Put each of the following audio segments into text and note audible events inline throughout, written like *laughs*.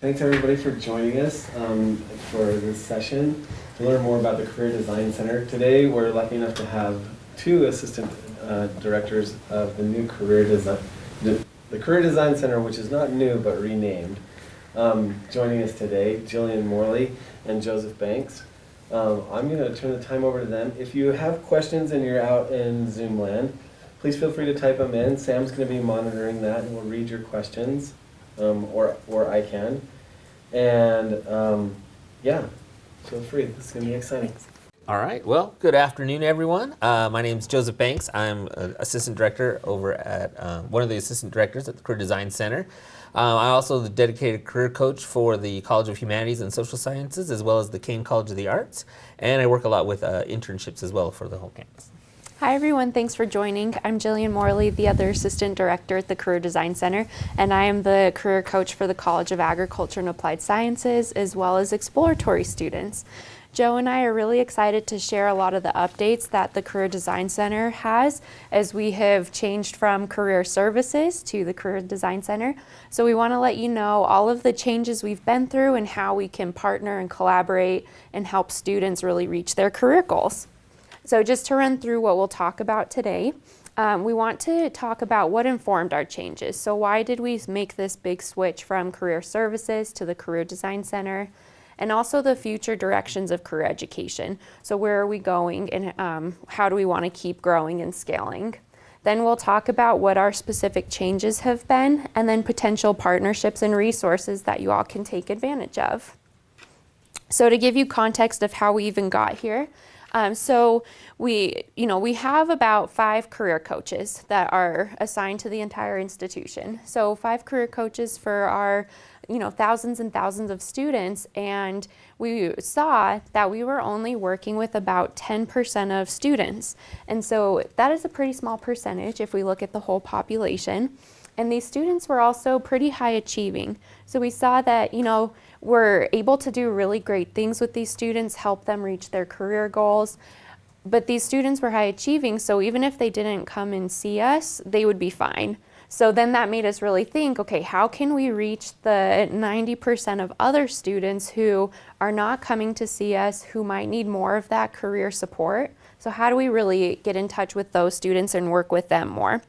Thanks everybody for joining us um, for this session to learn more about the Career Design Center. Today we're lucky enough to have two assistant uh, directors of the new Career Design, the, the Career Design Center, which is not new but renamed. Um, joining us today, Jillian Morley and Joseph Banks. Um, I'm going to turn the time over to them. If you have questions and you're out in Zoom land, please feel free to type them in. Sam's going to be monitoring that and we'll read your questions, um, or, or I can. And um, yeah, feel free. Is going to be exciting. All right. Well, good afternoon, everyone. Uh, my name is Joseph Banks. I'm an assistant director over at uh, one of the assistant directors at the Career Design Center. Uh, I'm also the dedicated career coach for the College of Humanities and Social Sciences, as well as the Caine College of the Arts. And I work a lot with uh, internships as well for the whole campus. Hi everyone, thanks for joining. I'm Jillian Morley, the other Assistant Director at the Career Design Center, and I am the career coach for the College of Agriculture and Applied Sciences, as well as exploratory students. Joe and I are really excited to share a lot of the updates that the Career Design Center has as we have changed from career services to the Career Design Center. So we want to let you know all of the changes we've been through and how we can partner and collaborate and help students really reach their career goals. So just to run through what we'll talk about today, um, we want to talk about what informed our changes. So why did we make this big switch from career services to the Career Design Center? and also the future directions of career education. So where are we going and um, how do we want to keep growing and scaling? Then we'll talk about what our specific changes have been and then potential partnerships and resources that you all can take advantage of. So to give you context of how we even got here, um, so we, you know, we have about five career coaches that are assigned to the entire institution. So five career coaches for our you know, thousands and thousands of students and we saw that we were only working with about 10% of students. And so that is a pretty small percentage if we look at the whole population. And these students were also pretty high achieving. So we saw that, you know, we're able to do really great things with these students, help them reach their career goals. But these students were high achieving, so even if they didn't come and see us, they would be fine. So then that made us really think, okay, how can we reach the 90% of other students who are not coming to see us, who might need more of that career support? So how do we really get in touch with those students and work with them more?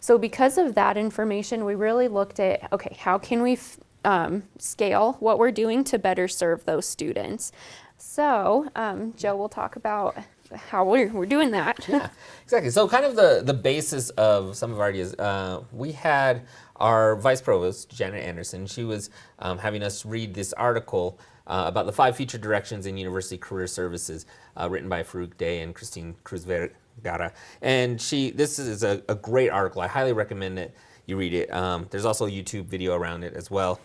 So because of that information, we really looked at, okay, how can we um, scale what we're doing to better serve those students? So um, Joe will talk about how we're, we're doing that. yeah, exactly. So kind of the, the basis of some of our ideas, uh, we had our vice provost, Janet Anderson, she was um, having us read this article uh, about the five future directions in university career services uh, written by Farouk Dey and Christine Cruz Vergara. And she, this is a, a, great article. I highly recommend that you read it. Um, there's also a YouTube video around it as well.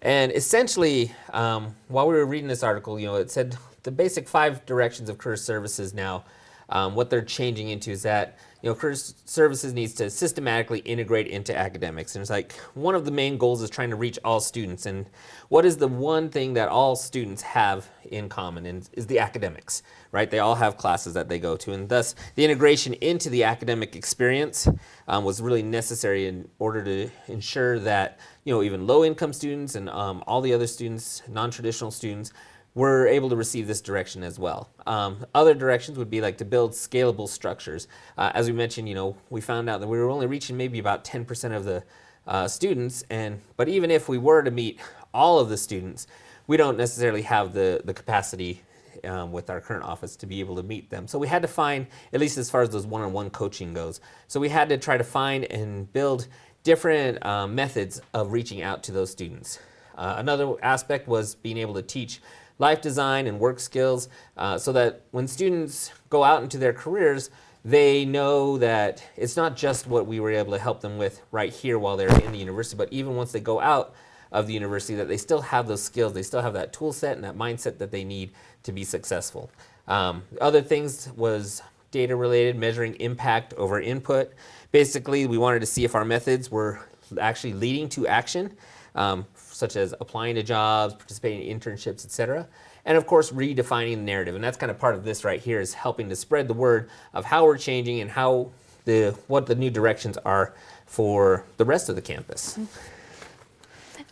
And essentially, um, while we were reading this article, you know, it said the basic five directions of career services now, um, what they're changing into is that you know career services needs to systematically integrate into academics. And it's like one of the main goals is trying to reach all students. And what is the one thing that all students have in common and is the academics, right? They all have classes that they go to. And thus the integration into the academic experience um, was really necessary in order to ensure that you know even low income students and um, all the other students, non-traditional students, we're able to receive this direction as well. Um, other directions would be like to build scalable structures. Uh, as we mentioned, you know, we found out that we were only reaching maybe about 10% of the uh, students, and but even if we were to meet all of the students, we don't necessarily have the, the capacity um, with our current office to be able to meet them. So we had to find, at least as far as those one-on-one -on -one coaching goes, so we had to try to find and build different um, methods of reaching out to those students. Uh, another aspect was being able to teach life design and work skills uh, so that when students go out into their careers, they know that it's not just what we were able to help them with right here while they're in the university, but even once they go out of the university, that they still have those skills, they still have that tool set and that mindset that they need to be successful. Um, other things was data related, measuring impact over input. Basically, we wanted to see if our methods were actually leading to action um, such as applying to jobs, participating in internships, etc. And of course, redefining the narrative. And that's kind of part of this right here is helping to spread the word of how we're changing and how the what the new directions are for the rest of the campus.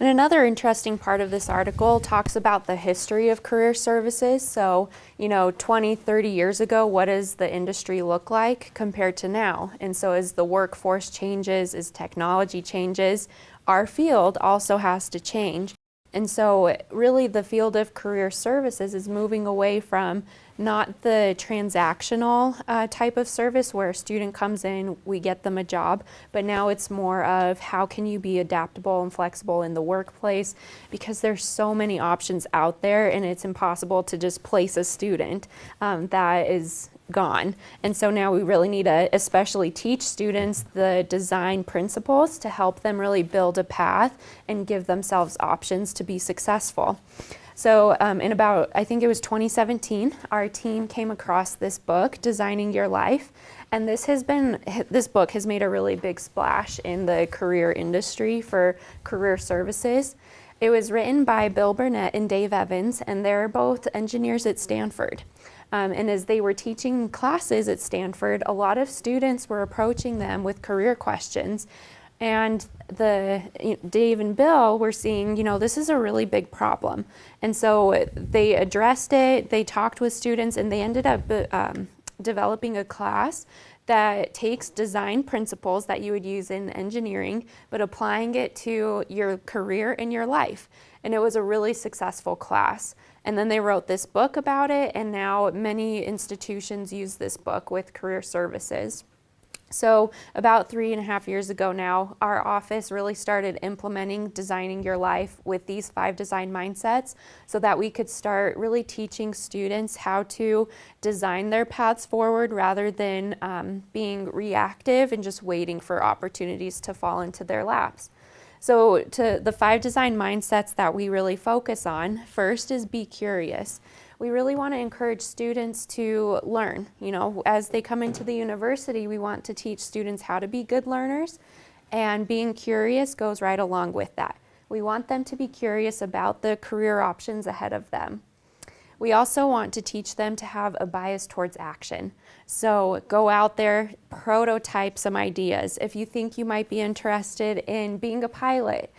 And another interesting part of this article talks about the history of career services. So, you know, 20, 30 years ago, what does the industry look like compared to now? And so as the workforce changes, as technology changes, our field also has to change. And so really the field of career services is moving away from not the transactional uh, type of service where a student comes in, we get them a job, but now it's more of how can you be adaptable and flexible in the workplace because there's so many options out there and it's impossible to just place a student um, that is gone. And so now we really need to especially teach students the design principles to help them really build a path and give themselves options to be successful. So um, in about, I think it was 2017, our team came across this book, Designing Your Life. And this has been, this book has made a really big splash in the career industry for career services. It was written by Bill Burnett and Dave Evans, and they're both engineers at Stanford. Um, and as they were teaching classes at Stanford, a lot of students were approaching them with career questions. And the you know, Dave and Bill were seeing, you know, this is a really big problem. And so they addressed it, they talked with students, and they ended up um, developing a class that takes design principles that you would use in engineering, but applying it to your career and your life. And it was a really successful class. And then they wrote this book about it, and now many institutions use this book with career services. So about three and a half years ago now, our office really started implementing designing your life with these five design mindsets so that we could start really teaching students how to design their paths forward rather than um, being reactive and just waiting for opportunities to fall into their laps. So to the five design mindsets that we really focus on, first is be curious. We really want to encourage students to learn. You know, as they come into the university, we want to teach students how to be good learners and being curious goes right along with that. We want them to be curious about the career options ahead of them. We also want to teach them to have a bias towards action. So go out there, prototype some ideas. If you think you might be interested in being a pilot,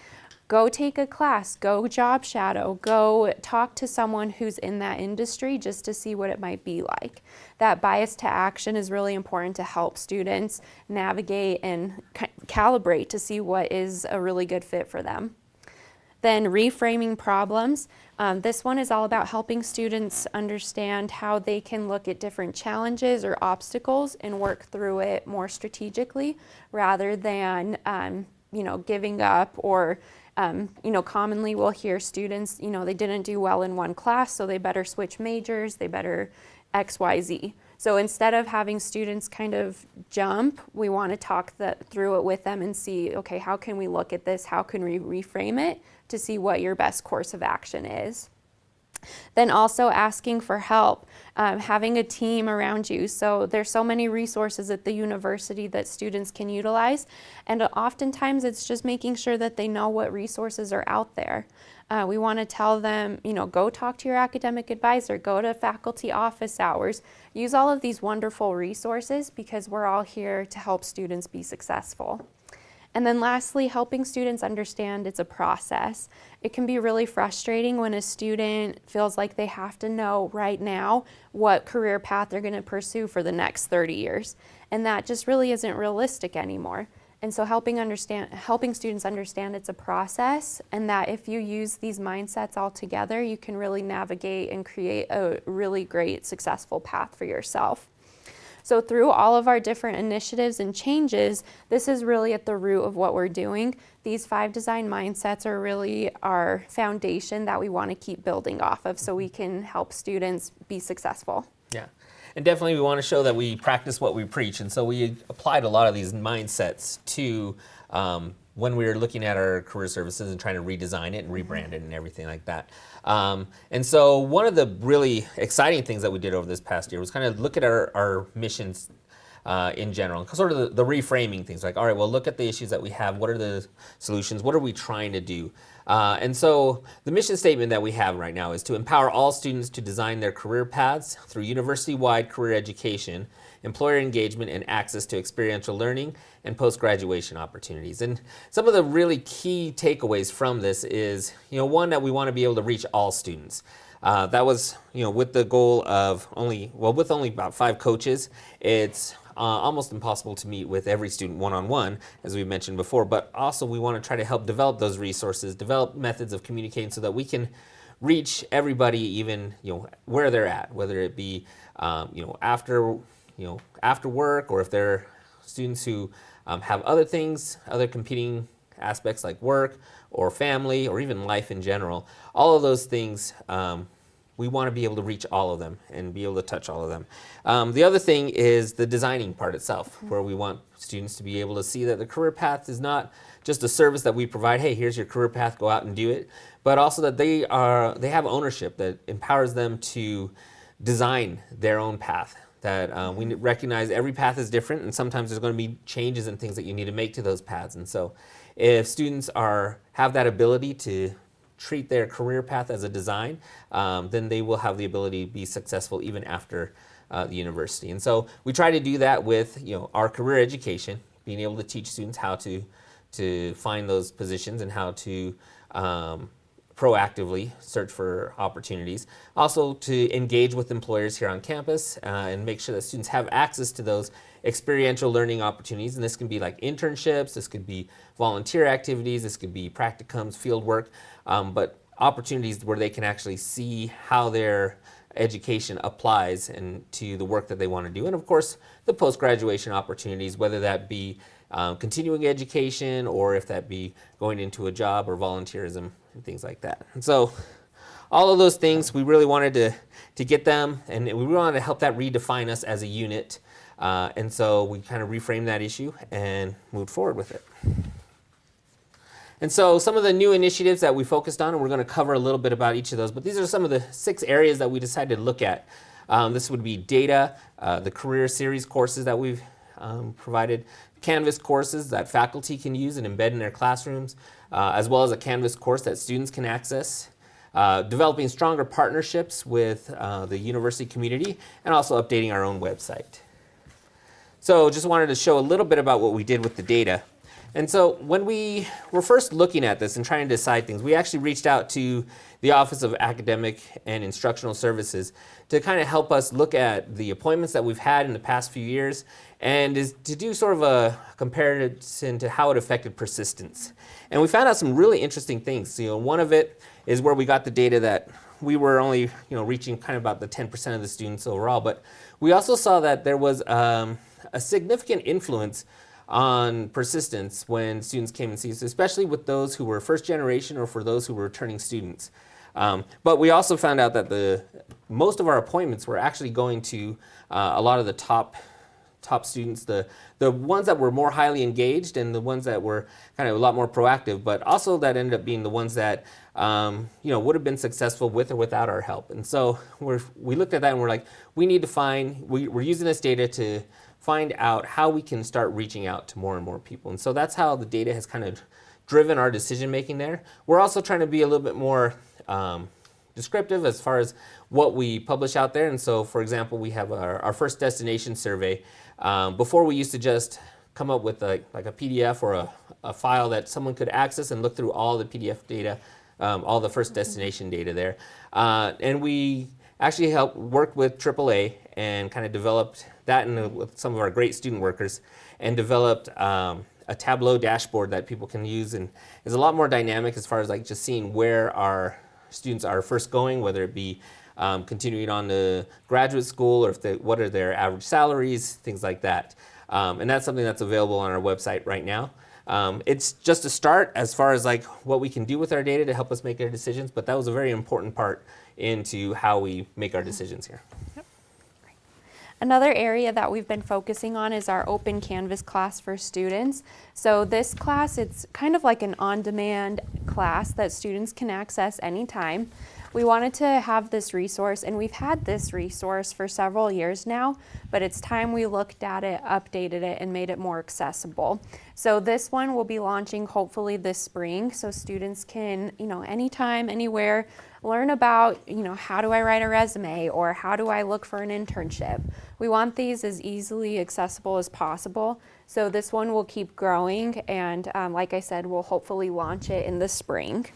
go take a class, go job shadow, go talk to someone who's in that industry just to see what it might be like. That bias to action is really important to help students navigate and calibrate to see what is a really good fit for them. Then reframing problems. Um, this one is all about helping students understand how they can look at different challenges or obstacles and work through it more strategically rather than um, you know, giving up or um, you know, commonly we'll hear students, you know, they didn't do well in one class, so they better switch majors, they better X, Y, Z. So instead of having students kind of jump, we want to talk that through it with them and see, okay, how can we look at this? How can we reframe it to see what your best course of action is? Then also asking for help, um, having a team around you. So there's so many resources at the university that students can utilize. And oftentimes it's just making sure that they know what resources are out there. Uh, we want to tell them, you know, go talk to your academic advisor, go to faculty office hours, use all of these wonderful resources because we're all here to help students be successful. And then lastly, helping students understand it's a process. It can be really frustrating when a student feels like they have to know right now what career path they're going to pursue for the next 30 years. And that just really isn't realistic anymore. And so helping, understand, helping students understand it's a process and that if you use these mindsets all together, you can really navigate and create a really great successful path for yourself. So through all of our different initiatives and changes, this is really at the root of what we're doing. These five design mindsets are really our foundation that we want to keep building off of so we can help students be successful. Yeah. And definitely we want to show that we practice what we preach. And so we applied a lot of these mindsets to um, when we were looking at our career services and trying to redesign it and rebrand it and everything like that. Um, and so one of the really exciting things that we did over this past year was kind of look at our, our missions uh, in general, sort of the, the, reframing things like, all right, well, look at the issues that we have. What are the solutions? What are we trying to do? Uh, and so the mission statement that we have right now is to empower all students to design their career paths through university-wide career education employer engagement, and access to experiential learning and post-graduation opportunities. And some of the really key takeaways from this is, you know, one that we want to be able to reach all students. Uh, that was, you know, with the goal of only, well, with only about five coaches, it's uh, almost impossible to meet with every student one-on-one, as we mentioned before, but also we want to try to help develop those resources, develop methods of communicating so that we can reach everybody even, you know, where they're at, whether it be, um, you know, after, you know, after work or if they're students who um, have other things, other competing aspects like work or family or even life in general. All of those things, um, we want to be able to reach all of them and be able to touch all of them. Um, the other thing is the designing part itself, where we want students to be able to see that the career path is not just a service that we provide. Hey, here's your career path, go out and do it. But also that they are they have ownership that empowers them to design their own path. That uh, we recognize every path is different, and sometimes there's going to be changes and things that you need to make to those paths. And so, if students are have that ability to treat their career path as a design, um, then they will have the ability to be successful even after uh, the university. And so we try to do that with you know our career education, being able to teach students how to to find those positions and how to um, proactively search for opportunities. Also to engage with employers here on campus uh, and make sure that students have access to those experiential learning opportunities. And this can be like internships, this could be volunteer activities, this could be practicums, field work, um, but opportunities where they can actually see how their education applies and to the work that they want to do. And of course, the post-graduation opportunities, whether that be um, continuing education or if that be going into a job or volunteerism and things like that. And so all of those things, we really wanted to, to get them and we wanted to help that redefine us as a unit. Uh, and so we kind of reframed that issue and moved forward with it. And so some of the new initiatives that we focused on, and we're going to cover a little bit about each of those, but these are some of the six areas that we decided to look at. Um, this would be data, uh, the career series courses that we've um, provided, Canvas courses that faculty can use and embed in their classrooms, uh, as well as a Canvas course that students can access. Uh, developing stronger partnerships with uh, the university community, and also updating our own website. So just wanted to show a little bit about what we did with the data. And so when we were first looking at this and trying to decide things, we actually reached out to the Office of Academic and Instructional Services to kind of help us look at the appointments that we've had in the past few years and is to do sort of a comparison to how it affected persistence. And we found out some really interesting things. You know, one of it is where we got the data that we were only, you know, reaching kind of about the 10% of the students overall, but we also saw that there was um, a significant influence on persistence when students came and see us, especially with those who were first generation or for those who were returning students. Um, but we also found out that the most of our appointments were actually going to uh, a lot of the top top students, the, the ones that were more highly engaged and the ones that were kind of a lot more proactive, but also that ended up being the ones that um, you know, would have been successful with or without our help. And so we're, we looked at that and we're like, we need to find, we, we're using this data to find out how we can start reaching out to more and more people. And so that's how the data has kind of driven our decision making there. We're also trying to be a little bit more um, descriptive as far as what we publish out there. And so, for example, we have our, our first destination survey um, before we used to just come up with a, like a PDF or a, a, file that someone could access and look through all the PDF data, um, all the first destination data there. Uh, and we actually helped work with AAA and kind of developed that and with some of our great student workers and developed um, a Tableau dashboard that people can use and is a lot more dynamic as far as like just seeing where our students are first going, whether it be um, continuing on to graduate school, or if they, what are their average salaries, things like that. Um, and that's something that's available on our website right now. Um, it's just a start as far as like what we can do with our data to help us make our decisions, but that was a very important part into how we make our decisions here. Another area that we've been focusing on is our open Canvas class for students. So this class, it's kind of like an on-demand class that students can access anytime. we wanted to have this resource, and we've had this resource for several years now, but it's time we looked at it, updated it, and made it more accessible. So this one will be launching hopefully this spring, so students can, you know, anytime, anywhere, learn about, you know, how do I write a resume or how do I look for an internship. We want these as easily accessible as possible. So this one will keep growing, and um, like I said, we'll hopefully launch it in the spring.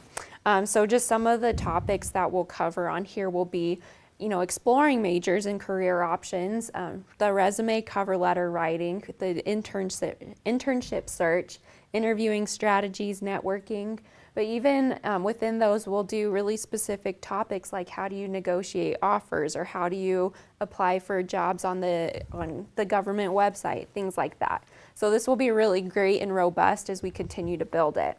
Um, so just some of the topics that we'll cover on here will be, you know, exploring majors and career options, um, the resume cover letter writing, the internship, internship search, interviewing strategies, networking. But even um, within those, we'll do really specific topics like how do you negotiate offers or how do you apply for jobs on the on the government website, things like that. So this will be really great and robust as we continue to build it.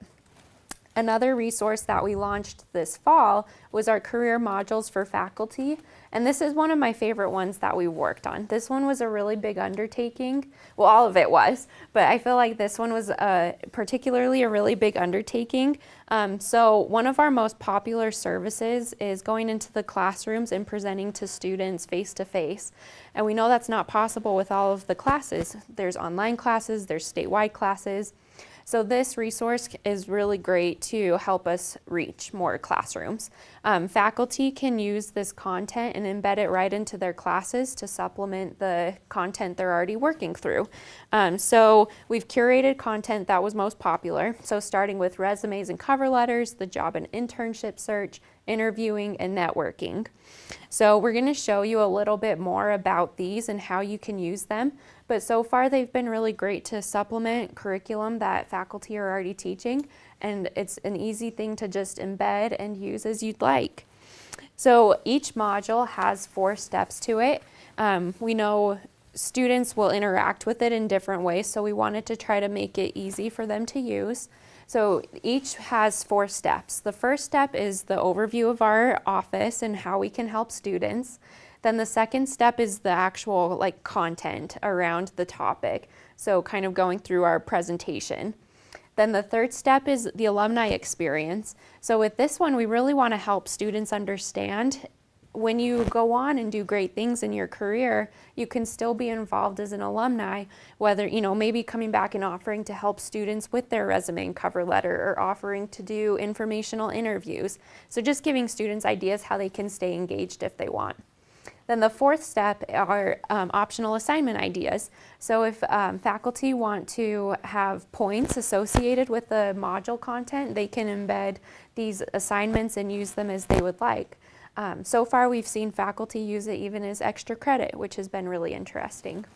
Another resource that we launched this fall was our career modules for faculty. And this is one of my favorite ones that we worked on. This one was a really big undertaking. Well, all of it was, but I feel like this one was uh, particularly a really big undertaking. Um, so one of our most popular services is going into the classrooms and presenting to students face to face. And we know that's not possible with all of the classes. There's online classes, there's statewide classes. So this resource is really great to help us reach more classrooms. Um, faculty can use this content and embed it right into their classes to supplement the content they're already working through. Um, so we've curated content that was most popular. So starting with resumes and cover letters, the job and internship search, interviewing, and networking. So we're going to show you a little bit more about these and how you can use them. But so far they've been really great to supplement curriculum that faculty are already teaching and it's an easy thing to just embed and use as you'd like. So each module has four steps to it. Um, we know students will interact with it in different ways, so we wanted to try to make it easy for them to use. So each has four steps. The first step is the overview of our office and how we can help students. Then the second step is the actual like content around the topic. So kind of going through our presentation. Then the third step is the alumni experience. So with this one, we really want to help students understand when you go on and do great things in your career, you can still be involved as an alumni, whether, you know, maybe coming back and offering to help students with their resume and cover letter or offering to do informational interviews. So just giving students ideas how they can stay engaged if they want. Then the fourth step are um, optional assignment ideas. So if um, faculty want to have points associated with the module content, they can embed these assignments and use them as they would like. Um, so far we've seen faculty use it even as extra credit, which has been really interesting.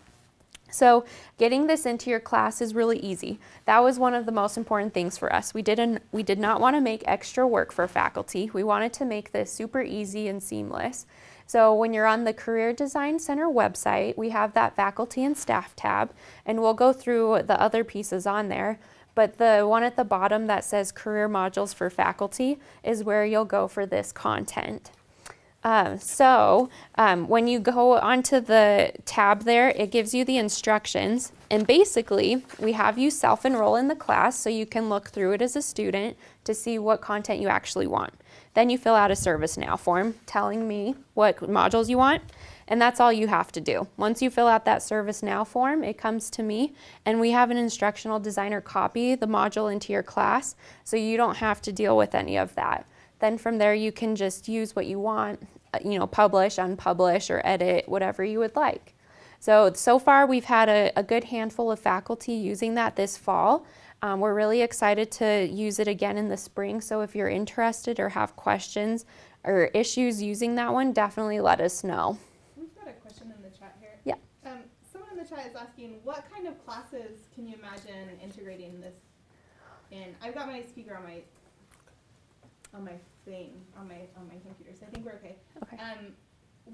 So getting this into your class is really easy. That was one of the most important things for us. We didn't we did not want to make extra work for faculty. We wanted to make this super easy and seamless. So when you're on the Career Design Center website, we have that faculty and staff tab, and we'll go through the other pieces on there. But the one at the bottom that says Career Modules for Faculty is where you'll go for this content. Um, so um, when you go onto the tab there, it gives you the instructions. And basically, we have you self-enroll in the class so you can look through it as a student to see what content you actually want. Then you fill out a ServiceNow form telling me what modules you want, and that's all you have to do. Once you fill out that ServiceNow form, it comes to me, and we have an instructional designer copy the module into your class, so you don't have to deal with any of that. Then from there, you can just use what you want, uh, you know, publish, unpublish, or edit, whatever you would like. So, so far we've had a, a good handful of faculty using that this fall. Um, we're really excited to use it again in the spring, so if you're interested or have questions or issues using that one, definitely let us know. We've got a question in the chat here. Yeah. Um, someone in the chat is asking, what kind of classes can you imagine integrating this in? I've got my speaker on my on my thing on my on my computer, so I think we're okay. Okay. Um,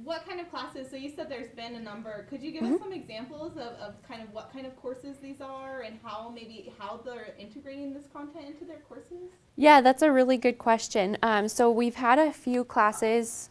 what kind of classes? So you said there's been a number. Could you give Mm-hmm. us some examples of, of kind of what kind of courses these are and how maybe how they're integrating this content into their courses? Yeah, that's a really good question. Um, so we've had a few classes.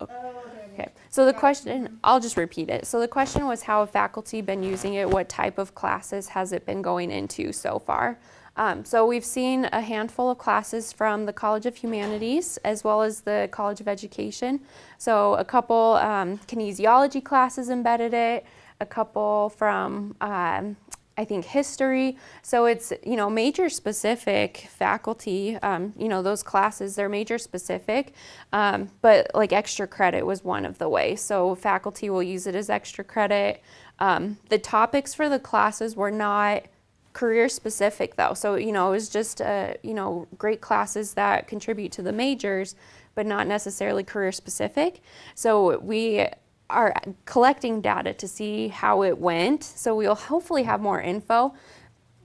Oh, okay. Okay, so the question, I'll just repeat it. So the question was how have faculty been using it? What type of classes has it been going into so far? Um, so we've seen a handful of classes from the College of Humanities as well as the College of Education. So a couple um, kinesiology classes embedded it, a couple from um, I think history. So it's you know major specific faculty. Um, you know those classes they're major specific, um, but like extra credit was one of the ways. So faculty will use it as extra credit. Um, the topics for the classes were not career specific though. So you know it was just uh, you know great classes that contribute to the majors, but not necessarily career specific. So we are collecting data to see how it went. So we'll hopefully have more info.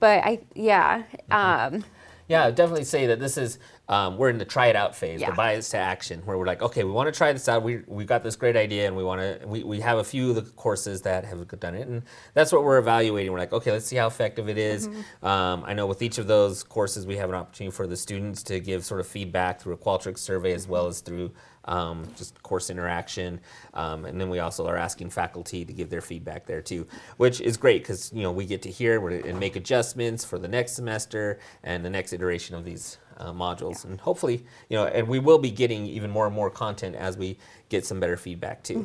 But I, yeah, um, Yeah, definitely say that this is um, we're in the try it out phase, Yeah. the bias to action, where we're like, okay, we want to try this out. We we got this great idea, and we want to. We, we have a few of the courses that have done it, and that's what we're evaluating. We're like, okay, let's see how effective it is. Um, I know with each of those courses, we have an opportunity for the students to give sort of feedback through a Qualtrics survey as well as through um, just course interaction, um, and then we also are asking faculty to give their feedback there too, which is great because you know we get to hear and make adjustments for the next semester and the next iteration of these uh, modules, and hopefully you know, and we will be getting even more and more content as we get some better feedback too.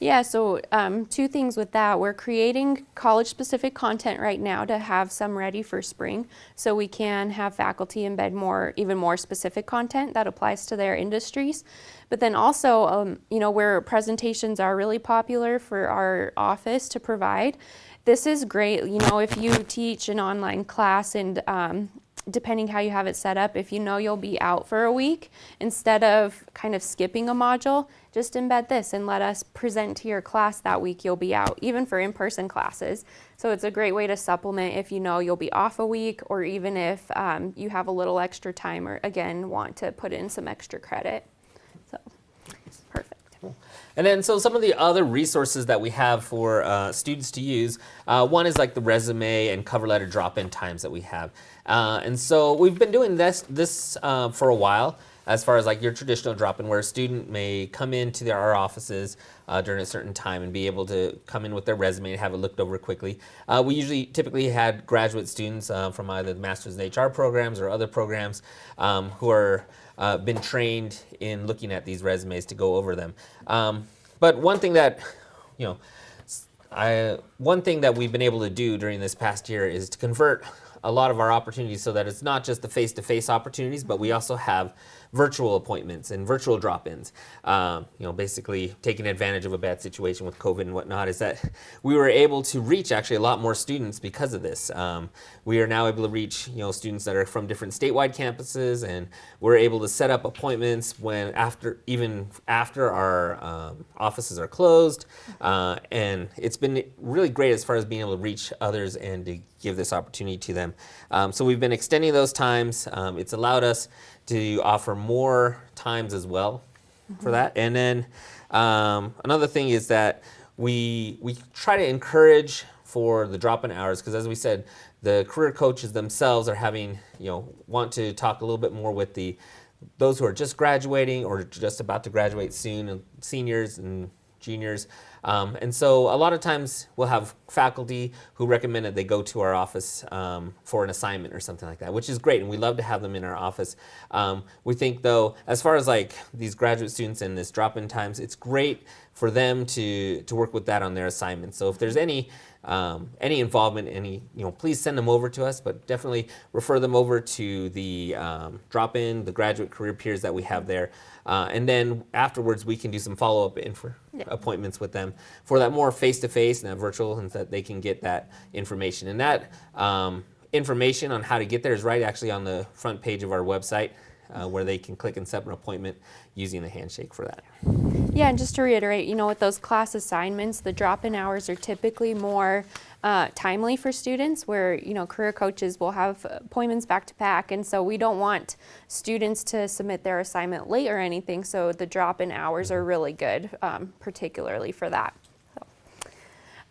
Yeah, so um, two things with that. We're creating college specific content right now to have some ready for spring so we can have faculty embed more, even more specific content that applies to their industries. But then also, um, you know, where presentations are really popular for our office to provide, this is great. You know, if you teach an online class and um, depending how you have it set up, if you know you'll be out for a week, instead of kind of skipping a module, just embed this and let us present to your class that week you'll be out, even for in-person classes. So it's a great way to supplement if you know you'll be off a week or even if um, you have a little extra time or again want to put in some extra credit. And then, so some of the other resources that we have for uh, students to use, uh, one is like the resume and cover letter drop-in times that we have. Uh, and so we've been doing this this uh, for a while, as far as like your traditional drop-in, where a student may come into their, our offices uh, during a certain time and be able to come in with their resume and have it looked over quickly. Uh, we usually typically had graduate students uh, from either the Masters in HR programs or other programs um, who are uh, been trained in looking at these resumes to go over them. Um, but one thing that, you know, I, one thing that we've been able to do during this past year is to convert a lot of our opportunities so that it's not just the face-to-face opportunities, but we also have virtual appointments and virtual drop-ins. Um, you know, basically taking advantage of a bad situation with COVID and whatnot is that *laughs* we were able to reach actually a lot more students because of this. Um, we are now able to reach you know students that are from different statewide campuses, and we're able to set up appointments when after even after our um, offices are closed, uh, and it's been really great as far as being able to reach others and to give this opportunity to them. Um, so we've been extending those times. Um, it's allowed us to offer more times as well for that. And then um, another thing is that we we try to encourage for the drop-in hours because as we said, the career coaches themselves are having you know want to talk a little bit more with the those who are just graduating or just about to graduate soon, and seniors and juniors. Um, and so a lot of times we'll have faculty who recommend that they go to our office um, for an assignment or something like that, which is great, and we love to have them in our office. Um, we think though, as far as like these graduate students and this drop-in times, it's great for them to to work with that on their assignment. So if there's any um, any involvement, any you know, please send them over to us, but definitely refer them over to the um, drop-in, the graduate career peers that we have there, uh, and then afterwards we can do some follow-up info appointments with them for that more face-to-face and that virtual, and that they can get that information. And that um, information on how to get there is right actually on the front page of our website. Uh, where they can click and set an appointment using the handshake for that. Yeah, and just to reiterate, you know, with those class assignments, the drop-in hours are typically more uh, timely for students where, you know, career coaches will have appointments back to back. And so we don't want students to submit their assignment late or anything. So the drop-in hours are really good, um, particularly for that.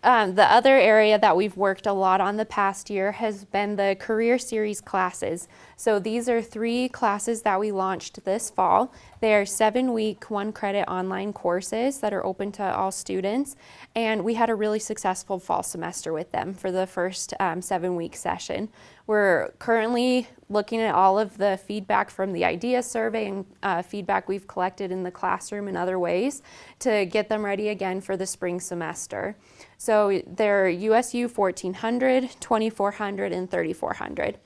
Um, the other area that we've worked a lot on the past year has been the Career Series classes. So these are three classes that we launched this fall. They are seven week, one credit online courses that are open to all students. And we had a really successful fall semester with them for the first um, seven week session. We're currently looking at all of the feedback from the idea survey and uh, feedback we've collected in the classroom and other ways to get them ready again for the spring semester. So they're USU 1400, 2400, and 3400.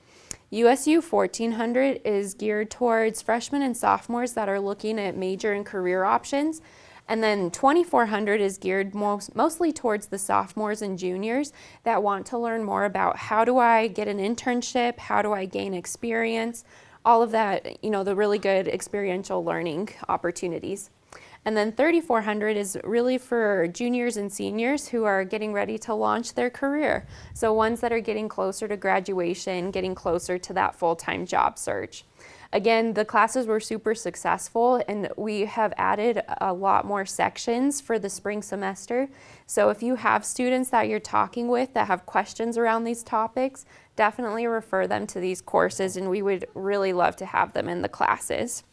USU 1400 is geared towards freshmen and sophomores that are looking at major and career options. And then 2400 is geared most, mostly towards the sophomores and juniors that want to learn more about how do I get an internship, how do I gain experience, all of that, you know, the really good experiential learning opportunities. And then 3400 is really for juniors and seniors who are getting ready to launch their career. So ones that are getting closer to graduation, getting closer to that full-time job search. Again, the classes were super successful and we have added a lot more sections for the spring semester. So if you have students that you're talking with that have questions around these topics, definitely refer them to these courses and we would really love to have them in the classes.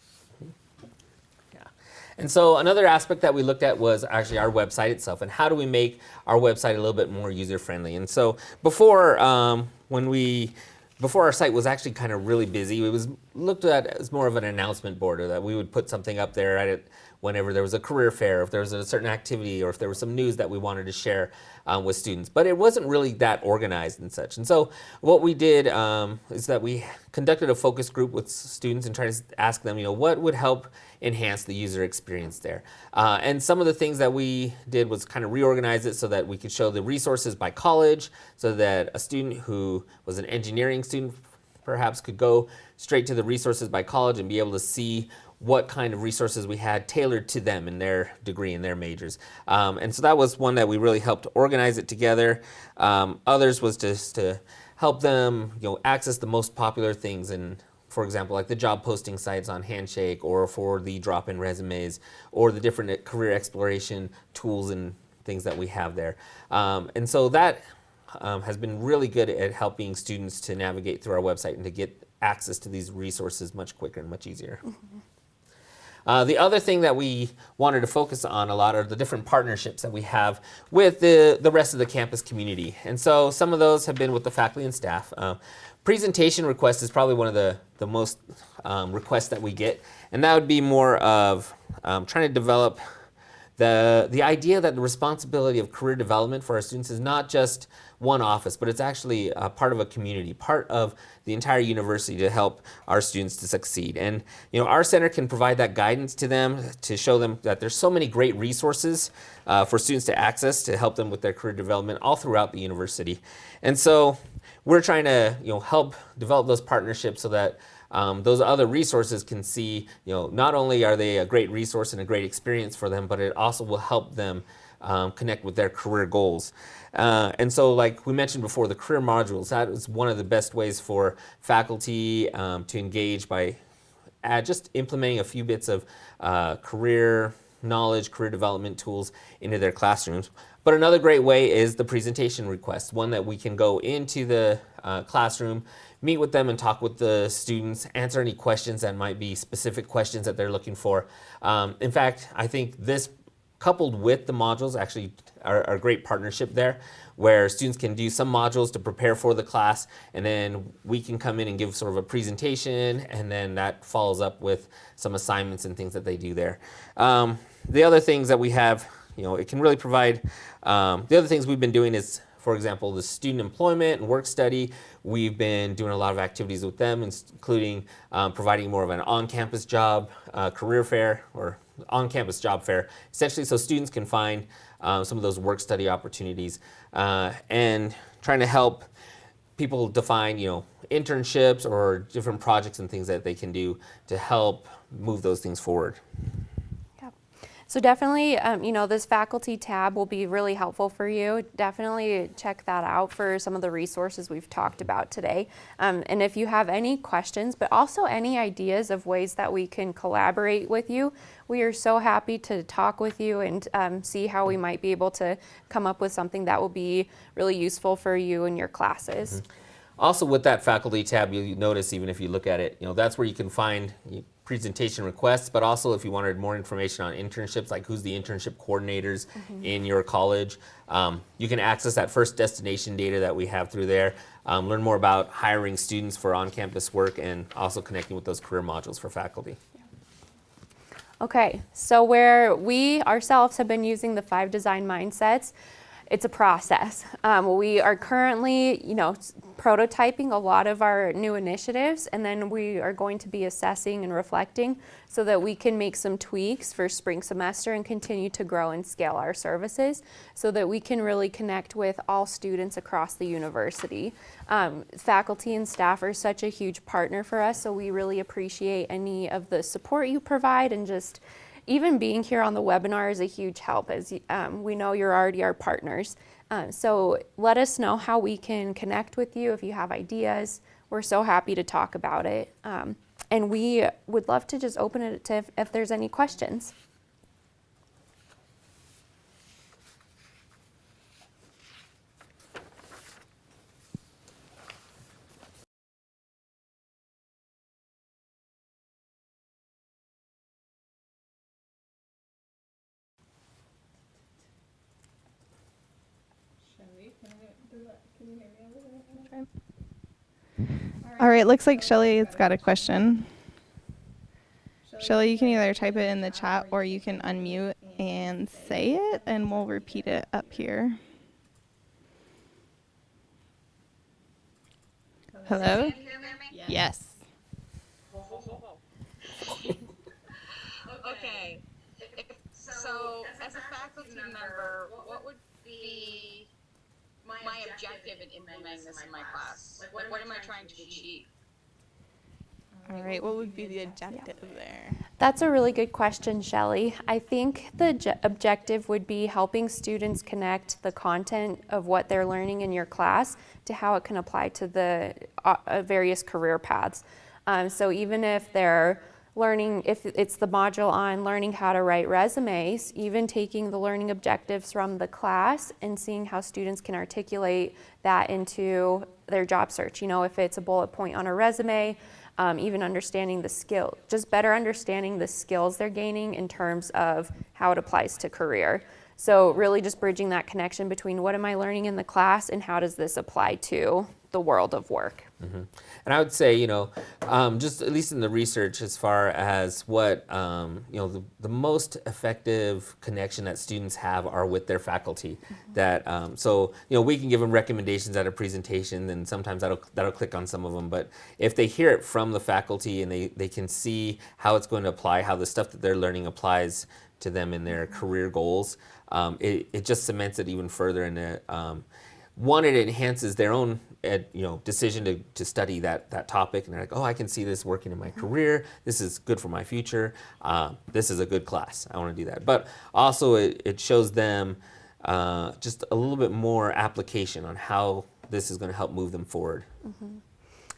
And so another aspect that we looked at was actually our website itself and how do we make our website a little bit more user friendly. And so before, um, when we, before our site was actually kind of really busy, it was looked at as more of an announcement board or that we would put something up there at it whenever there was a career fair, if there was a certain activity, or if there was some news that we wanted to share um, with students. But it wasn't really that organized and such. And so what we did um, is that we conducted a focus group with students and tried to ask them, you know, what would help enhance the user experience there. Uh, and some of the things that we did was kind of reorganize it so that we could show the resources by college, so that a student who was an engineering student perhaps could go straight to the resources by college and be able to see what kind of resources we had tailored to them in their degree and their majors. Um, and so that was one that we really helped organize it together. Um, others was just to help them you know, access the most popular things and for example, like the job posting sites on Handshake or for the drop-in resumes or the different career exploration tools and things that we have there. Um, and so that um, has been really good at helping students to navigate through our website and to get access to these resources much quicker and much easier. Mm -hmm. Uh, the other thing that we wanted to focus on a lot are the different partnerships that we have with the, the rest of the campus community. And so some of those have been with the faculty and staff. Uh, presentation request is probably one of the, the most um, requests that we get. And that would be more of um, trying to develop the, the idea that the responsibility of career development for our students is not just one office, but it's actually part of a community, part of the entire university to help our students to succeed. And you know, our center can provide that guidance to them to show them that there's so many great resources uh, for students to access to help them with their career development all throughout the university. And so we're trying to you know, help develop those partnerships so that um, those other resources can see, you know, not only are they a great resource and a great experience for them, but it also will help them um, connect with their career goals. Uh, and so like we mentioned before, the career modules, that is one of the best ways for faculty um, to engage by uh, just implementing a few bits of uh, career knowledge, career development tools into their classrooms. But another great way is the presentation request, one that we can go into the uh, classroom, meet with them and talk with the students, answer any questions that might be specific questions that they're looking for. Um, in fact, I think this coupled with the modules actually are, are, a great partnership there where students can do some modules to prepare for the class and then we can come in and give sort of a presentation and then that follows up with some assignments and things that they do there. Um, the other things that we have, you know, it can really provide, um, the other things we've been doing is for example, the student employment and work study, we've been doing a lot of activities with them, including um, providing more of an on-campus job uh, career fair or on-campus job fair, essentially so students can find um, some of those work study opportunities uh, and trying to help people define, you know, internships or different projects and things that they can do to help move those things forward. So definitely, um, you know, this faculty tab will be really helpful for you. Definitely check that out for some of the resources we've talked about today. Um, and if you have any questions, but also any ideas of ways that we can collaborate with you, we are so happy to talk with you and um, see how we might be able to come up with something that will be really useful for you and your classes. Mm -hmm. also with that faculty tab, you'll notice even if you look at it, you know, that's where you can find presentation requests, but also if you wanted more information on internships, like who's the internship coordinators in your college, um, you can access that first destination data that we have through there. Um, learn more about hiring students for on-campus work and also connecting with those career modules for faculty. Okay, so where we ourselves have been using the five design mindsets, it's a process. Um, we are currently, you know, prototyping a lot of our new initiatives, and then we are going to be assessing and reflecting so that we can make some tweaks for spring semester and continue to grow and scale our services so that we can really connect with all students across the university. Um, faculty and staff are such a huge partner for us, so we really appreciate any of the support you provide and just even being here on the webinar is a huge help as um, we know you're already our partners. Uh, so let us know how we can connect with you if you have ideas. We're so happy to talk about it. Um, and we would love to just open it to if, if there's any questions. Shelly, can you, does that, can you hear me over there? All right, looks like Shelly has got a question. Shelly, you can either type it in the chat or you can unmute and say it, and we'll repeat it up here. Hello? Yes. *laughs* Okay. So, as a faculty member, what would be objective in implementing this in my class? Like, what am I trying to achieve? All right, what would be the objective there? That's a really good question, Shelley. I think the objective would be helping students connect the content of what they're learning in your class to how it can apply to the uh, uh, various career paths. Um, so even if they're learning, if it's the module on learning how to write resumes, even taking the learning objectives from the class and seeing how students can articulate that into their job search. You know, if it's a bullet point on a resume, um, even understanding the skill, just better understanding the skills they're gaining in terms of how it applies to career. So really just bridging that connection between what am I learning in the class and how does this apply to the world of work. And I would say, you know, um, just at least in the research, as far as what, um, you know, the, the most effective connection that students have are with their faculty. That, um, so, you know, we can give them recommendations at a presentation, and sometimes that'll, that'll click on some of them. But if they hear it from the faculty and they, they can see how it's going to apply, how the stuff that they're learning applies to them in their career goals, um, it, it just cements it even further in it. One it enhances their own ed, you know decision to, to study that that topic. And they're like oh i can see this working in my career. This is good for my future. Uh, this is a good class. I want to do that. But also it, it shows them uh, just a little bit more application on how this is going to help move them forward.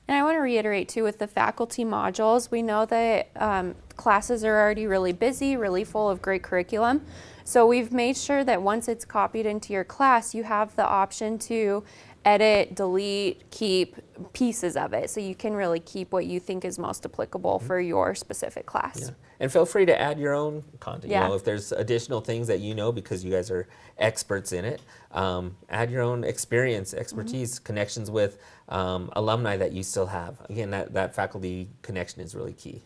And I want to reiterate too with the faculty modules, we know that um, classes are already really busy, really full of great curriculum. So we've made sure that once it's copied into your class, you have the option to edit, delete, keep pieces of it. So you can really keep what you think is most applicable for your specific class. Yeah. And feel free to add your own content. Yeah. You know, if there's additional things that you know because you guys are experts in it, um, add your own experience, expertise, connections with um, alumni that you still have. Again, that, that faculty connection is really key.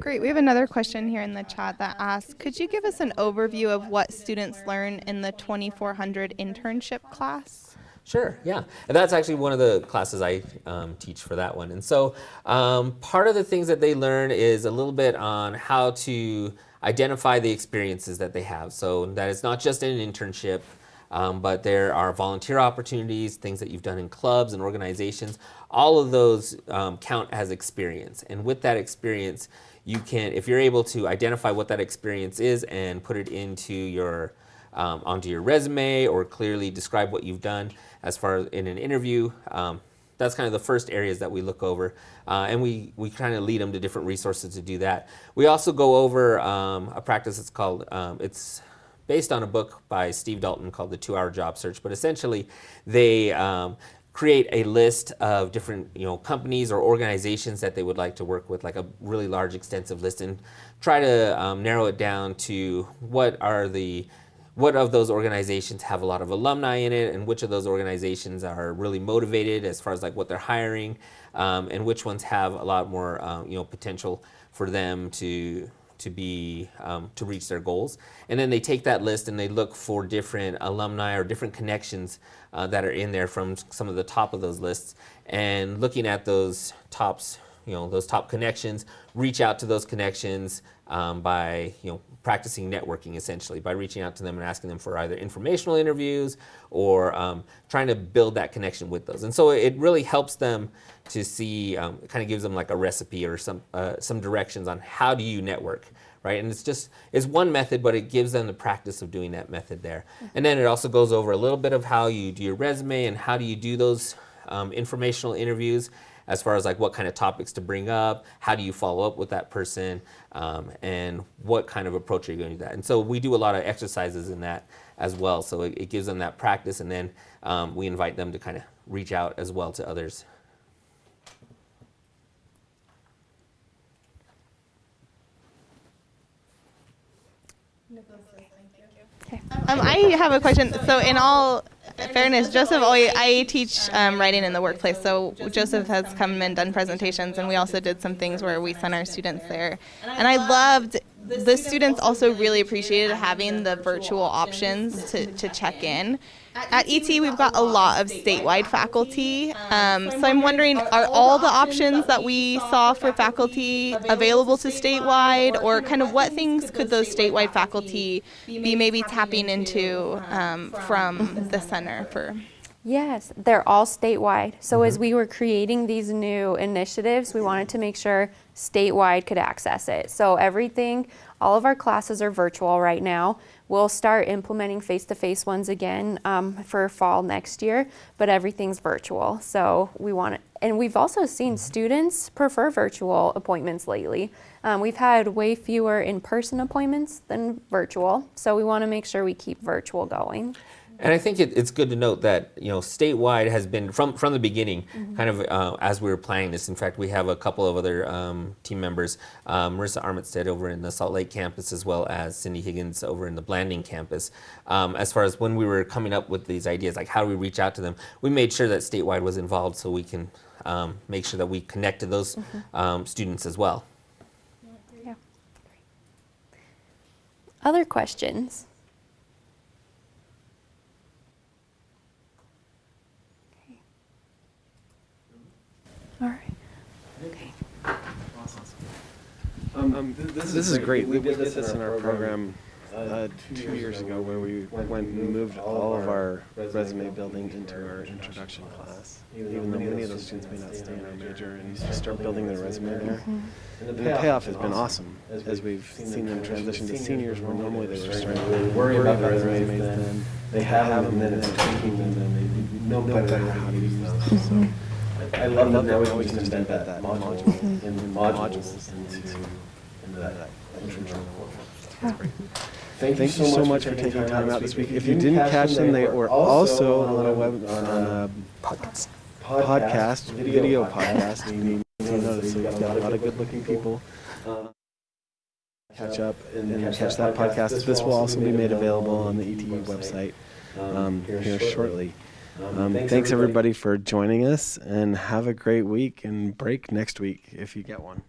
Great. We have another question here in the chat that asks Could you give us an overview of what students learn in the 2400 internship class? Sure, yeah. And that's actually one of the classes I um, teach for that one. And so um, part of the things that they learn is a little bit on how to identify the experiences that they have. So that it's not just an internship, um, but there are volunteer opportunities, things that you've done in clubs and organizations. All of those um, count as experience. And with that experience, you can, if you're able to identify what that experience is and put it into your um, onto your resume or clearly describe what you've done as far as in an interview. Um, that's kind of the first areas that we look over, uh, and we, we kind of lead them to different resources to do that. We also go over um, a practice that's called, um, it's based on a book by Steve Dalton called The Two Hour Job Search, but essentially they um, create a list of different you know companies or organizations that they would like to work with, like a really large, extensive list, and try to um, narrow it down to what are the what of those organizations have a lot of alumni in it and which of those organizations are really motivated as far as like what they're hiring um, and which ones have a lot more um, you know potential for them to to be um, to reach their goals. And then they take that list and they look for different alumni or different connections uh, that are in there from some of the top of those lists. And looking at those tops you know those top connections reach out to those connections um, by you know practicing networking essentially by reaching out to them and asking them for either informational interviews or um, trying to build that connection with those. And so it really helps them to see um, it kind of gives them like a recipe or some uh, some directions on how do you network right? And it's just it's one method but it gives them the practice of doing that method there. And then it also goes over a little bit of how you do your resume and how do you do those um, informational interviews as far as like what kind of topics to bring up, how do you follow up with that person, um, and what kind of approach are you going to do that. And so we do a lot of exercises in that as well. So it, it gives them that practice, and then um, we invite them to kind of reach out as well to others. Um, I have a question. So, in all fairness, Joseph, I teach um, writing in the workplace. So, Joseph has come and done presentations, and we also did some things where we sent our students there. And I loved the students also really appreciated having the virtual options to, to check in. At ET, we've got a lot of statewide faculty. Um, so I'm wondering, are all the options that we saw for faculty available to statewide, or kind of what things could those statewide faculty be maybe tapping into um, from the center for? Yes, they're all statewide. So as we were creating these new initiatives, we wanted to make sure statewide could access it. So everything, all of our classes are virtual right now. We'll start implementing face-to-face ones again um, for fall next year, but everything's virtual. So we want it, and we've also seen students prefer virtual appointments lately. Um, we've had way fewer in-person appointments than virtual, so we want to make sure we keep virtual going. And I think it, it's good to note that you know statewide has been from from the beginning, kind of uh, as we were planning this. In fact, we have a couple of other um, team members, um, Marissa Armitstead over in the Salt Lake campus, as well as Cindy Higgins over in the Blanding campus. Um, as far as when we were coming up with these ideas, like how do we reach out to them, we made sure that statewide was involved, so we can um, make sure that we connect to those um, students as well. Yeah. Other questions? Okay. All right. Okay. Um, th- this, this is great. We did this in our program uh, two years ago where we went and moved all of our resume building into our introduction class. Even though many of those students may not stay in our major and just start building their resume there. And the payoff has been awesome as we've seen them transition to seniors where normally they were starting to worry about their resumes then. They have them and then it's tweaking them and they know better how to use them. I I love that now we can embed that, that module in modules into, into that introduction. Thank you so much for taking time out this week. If you didn't catch them, they were also on a web, on a podcast, video podcast. You need to notice, so we've got a lot of good-looking people. Uh, Catch up and catch that podcast. This will also be made available on the ETU website um, here shortly. Um, thanks everybody for joining us and have a great week and break next week if you get one.